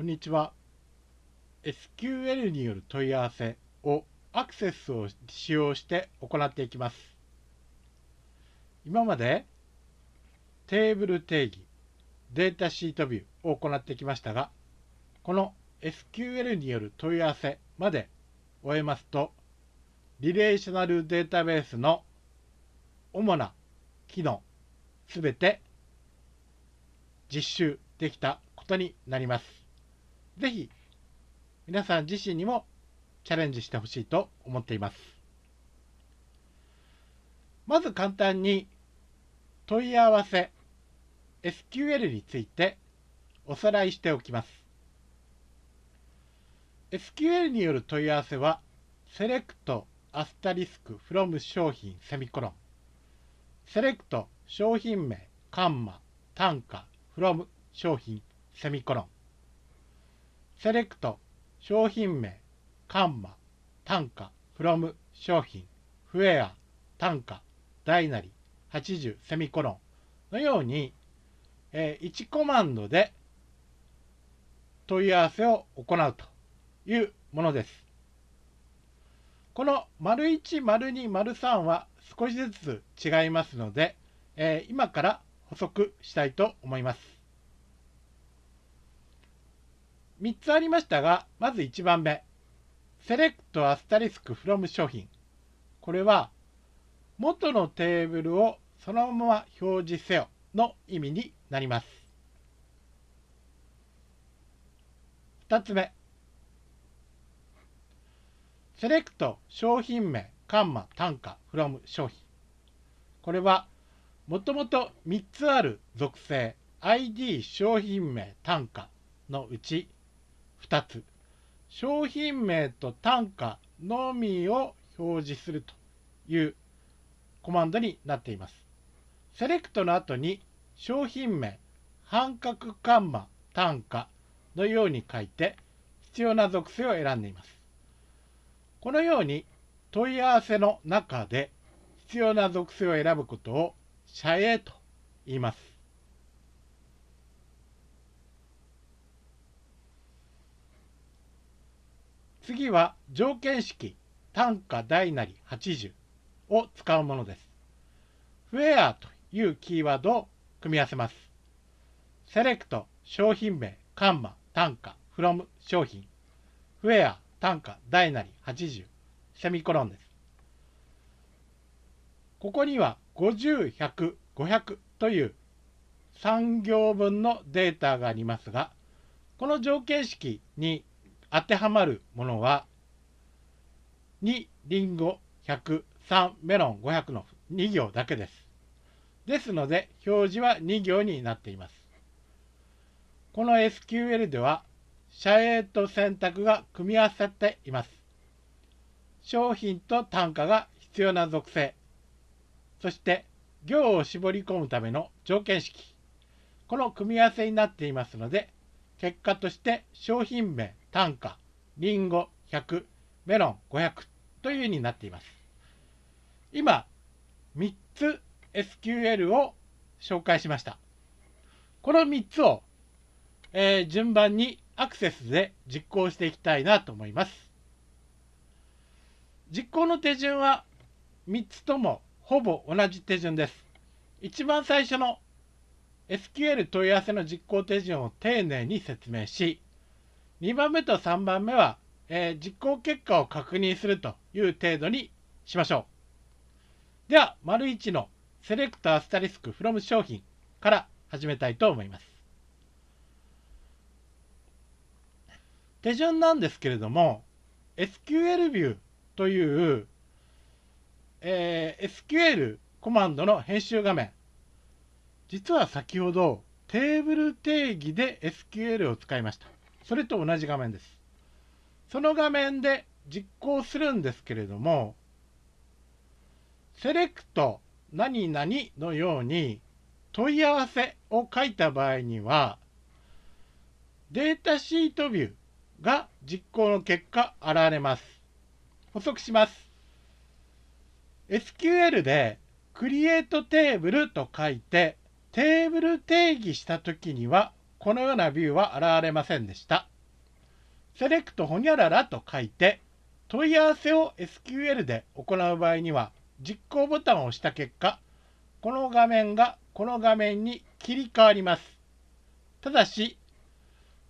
こんにちは。SQL による問い合わせをアクセスを使用して行っていきます。今までテーブル定義、データシートビューを行ってきましたが、この SQL による問い合わせまで終えますと、リレーショナルデータベースの主な機能すべて実習できたことになります。ぜひ皆さん自身にもチャレンジしてほしいと思っています。まず簡単に問い合わせ SQL についておさらいしておきます。SQL による問い合わせはセレクトアスタリスク from 商品セミコロンセレクト商品名カンマ単価 from 商品セミコロンセレクト商品名カンマ単価 from 商品フェア単価大なり80セミコロンのように、えー、1コマンドで問い合わせを行うというものです。この丸1、丸2、丸3は少しずつ違いますので、えー、今から補足したいと思います。3つありましたが、まず1番目。セレクトアスタリスクフロム商品。これは、元のテーブルをそのまま表示せよの意味になります。2つ目。セレクト商品名、カンマ、単価、フロム、商品。これは、もともと3つある属性、ID、商品名、単価のうち2つ。商品名と単価のみを表示するというコマンドになっています。セレクトの後に商品名、半角カンマ、単価のように書いて必要な属性を選んでいます。このように問い合わせの中で必要な属性を選ぶことを社営と言います。次は条件式単価大なり80を使うものです。フェアというキーワードを組み合わせます。セレクト商品名カンマ単価 from 商品フェア単価大なり80セミコロンです。ここには50、100、500という3行分のデータがありますが、この条件式に当てはまるものは、2、リンゴ100、3、メロン500の2行だけです。ですので、表示は2行になっています。この SQL では、社営と選択が組み合わさっています。商品と単価が必要な属性、そして行を絞り込むための条件式、この組み合わせになっていますので、結果として商品名、単価、リンゴ100、メロン500というようになっています。今、3つ SQL を紹介しました。この3つを、えー、順番にアクセスで実行していきたいなと思います。実行の手順は3つともほぼ同じ手順です。一番最初の SQL 問い合わせの実行手順を丁寧に説明し、2番目と3番目は、えー、実行結果を確認するという程度にしましょう。では、丸1のセレクトアスタリスク from 商品から始めたいと思います。手順なんですけれども SQL ビューという、えー、SQL コマンドの編集画面実は先ほどテーブル定義で SQL を使いましたそれと同じ画面ですその画面で実行するんですけれどもセレクト何々のように問い合わせを書いた場合にはデータシートビューが実行の結果現れます。補足します。SQL で Create Table と書いてテーブル定義したときにはこのようなビューは現れませんでした。セレクトほにゃららと書いて問い合わせを SQL で行う場合には実行ボタンを押した結果この画面がこの画面に切り替わりますただし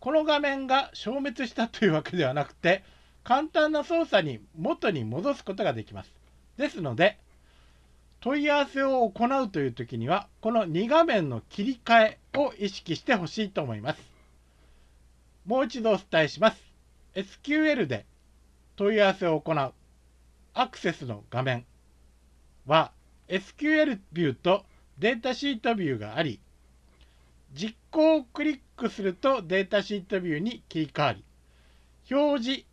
この画面が消滅したというわけではなくて簡単な操作に元に戻すことができますですので問い合わせを行うという時にはこの2画面の切り替えを意識してほしいと思います。もう一度お伝えします。SQL で問い合わせを行うアクセスの画面は SQL ビューとデータシートビューがあり実行をクリックするとデータシートビューに切り替わり表示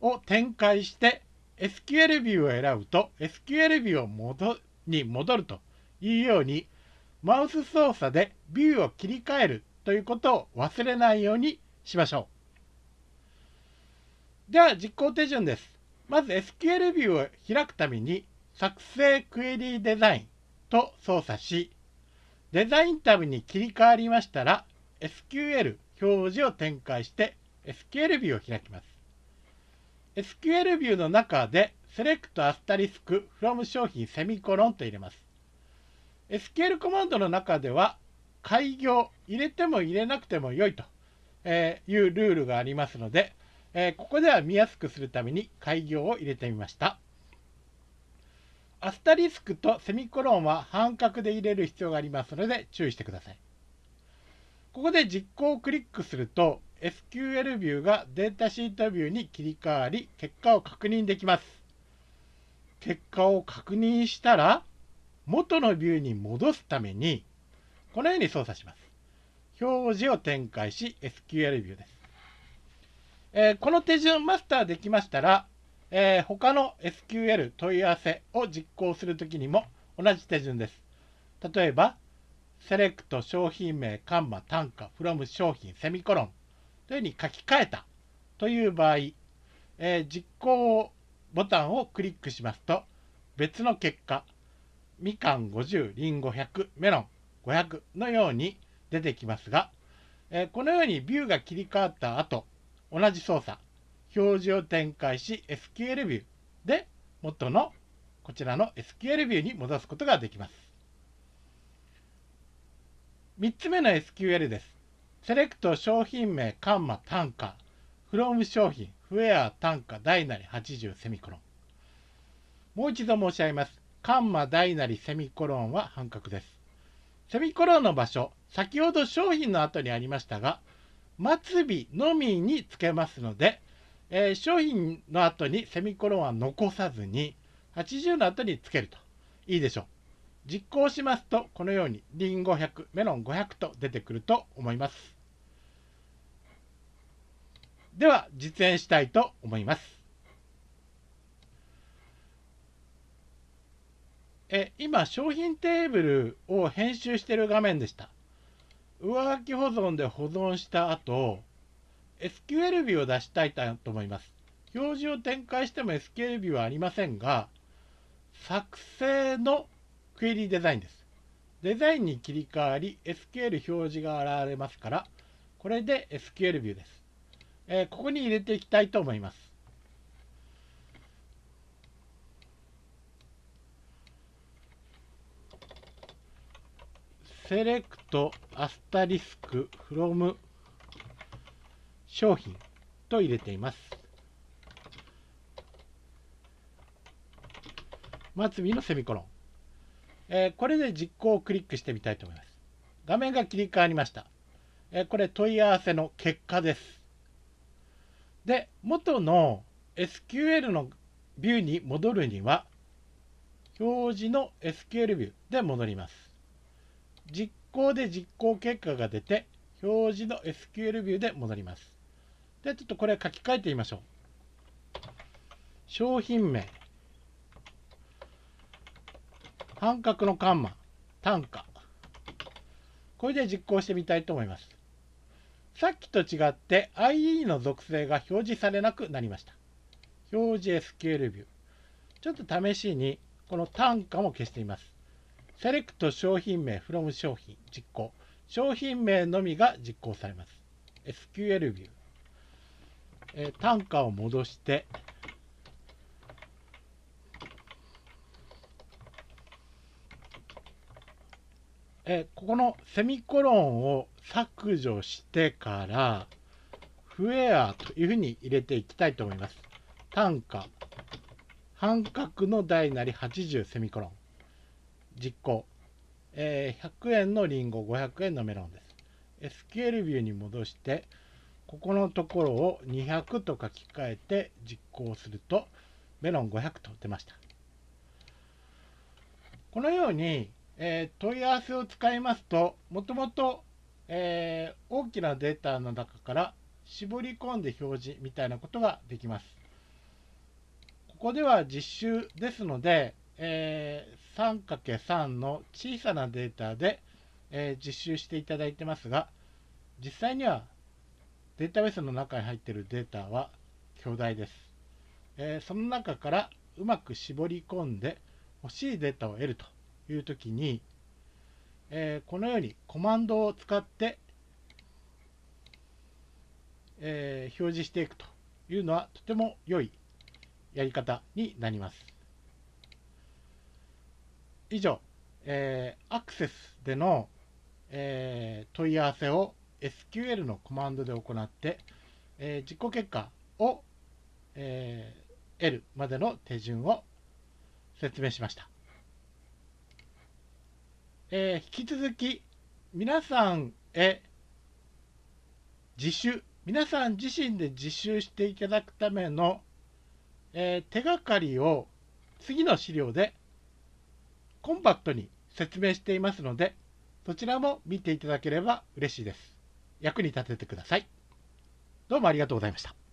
を展開して SQL ビューを選ぶと SQL ビューを戻に戻るというようにマウス操作でビューを切り替えるということを忘れないようにしましょう。では実行手順です。まず SQL ビューを開くために作成クエリーデザインと操作しデザインタブに切り替わりましたら SQL 表示を展開して SQL ビューを開きます。SQL ビューの中でセレクトアスタリスク from 商品セミコロンと入れます。SQL コマンドの中では開業入れても入れなくても良いというルールがありますので、えここでは見やすくするために開業を入れてみました。アスタリスクとセミコロンは半角で入れる必要がありますので注意してください。ここで実行をクリックすると SQL ビューがデータシートビューに切り替わり結果を確認できます。結果を確認したら元のビューに戻すためにこのように操作します。表示を展開し SQL ビューです。えー、この手順マスターできましたら、えー、他の SQL 問い合わせを実行するときにも同じ手順です。例えば、セレクト商品名、カンマ、単価、from 商品、セミコロンというふうに書き換えたという場合、えー、実行ボタンをクリックしますと別の結果みかん50りんご100メロン500のように出てきますが、えー、このようにビューが切り替わった後同じ操作表示を展開し SQL ビューで元のこちらの SQL ビューに戻すことができます。3つ目の SQL です。セレクト商品名カンマ単価 from 商品フェア単価大なり80セミコロン。もう一度申し上げます。カンマ大なりセミコロンは半角です。セミコロンの場所、先ほど商品の後にありましたが、末尾のみにつけますので、えー、商品の後にセミコロンは残さずに、80の後につけるといいでしょう。実行しますと、このようにリンゴ100、メロン500と出てくると思います。では実演したいと思います。え今商品テーブルを編集している画面でした。上書き保存で保存した後 SQL ビューを出したいと思います。表示を展開しても SQL ビューはありませんが作成のクエリデザインです。デザインに切り替わり SQL 表示が現れますからこれで SQL ビューです。えー、ここに入れていきたいと思います。セレクトアスタリスクフロム商品と入れています。末尾のセミコロン。えー、これで実行をクリックしてみたいと思います。画面が切り替わりました。えー、これ問い合わせの結果です。で元の SQL のビューに戻るには表示の SQL ビューで戻ります。実行で実行結果が出て表示の SQL ビューで戻ります。でちょっとこれ書き換えてみましょう。商品名。半角のカンマ。単価。これで実行してみたいと思います。さっきと違って IE の属性が表示されなくなりました。表示 SQL ビュー。ちょっと試しにこの単価も消してみます。セレクト商品名 from 商品実行。商品名のみが実行されます。SQL ビュー。えー、単価を戻してえここのセミコロンを削除してからフエアというふうに入れていきたいと思います。単価。半角の大なり80セミコロン。実行、えー、100円のリンゴ500円のメロンです。SQL ビューに戻してここのところを200と書き換えて実行するとメロン500と出ました。このようにえー、問い合わせを使いますともともと大きなデータの中から絞り込んで表示みたいなことができます。ここでは実習ですので、えー、3×3 の小さなデータで、えー、実習していただいてますが実際にはデータベースの中に入っているデータは巨大です、えー、その中からうまく絞り込んで欲しいデータを得るという時に、えー、このようにコマンドを使って、えー、表示していくというのはとても良いやり方になります。以上、えー、アクセスでの、えー、問い合わせを SQL のコマンドで行って、えー、実行結果を、えー、得るまでの手順を説明しました。えー、引き続き皆さんへ自主皆さん自身で自習していただくための、えー、手がかりを次の資料でコンパクトに説明していますのでそちらも見ていただければ嬉しいです。役に立ててください。どうもありがとうございました。